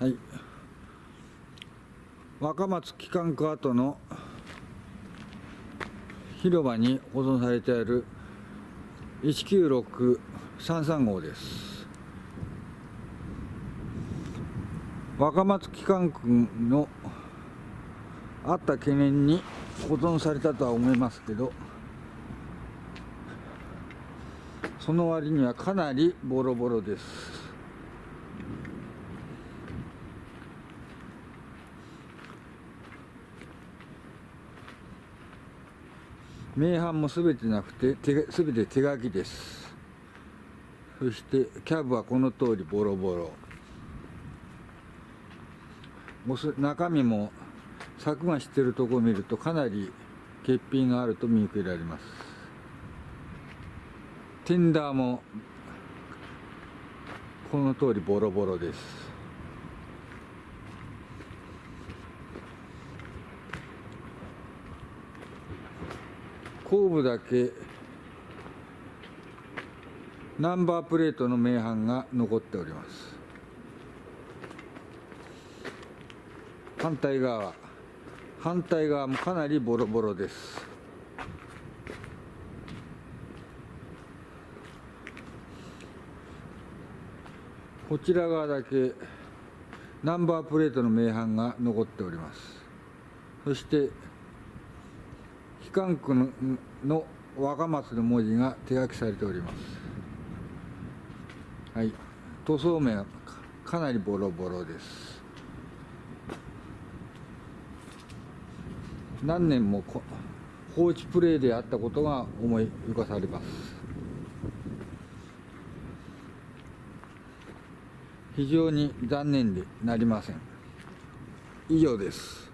はい。若松機関区跡の広場に保存されている19633号です。若松機関区のあった懸念に保存されたとは思いますけどその割にはかなりボロボロです。名版もすべてなくてすべて手書きです。そしてキャブはこの通りボロボロ。中身も柵がしてるとこを見るとかなり欠品があると見受けられます。テンダーもこの通りボロボロです。後部だけナンバープレートの名版が残っております。反対側反対側もかなりボロボロです。こちら側だけナンバープレートの名版が残っております。そして機関区のの若松の文字が手書きされております。はい。塗装面はかなりボロボロです。何年も放置プレイであったことが思い浮かされます。非常に残念でなりません。以上です。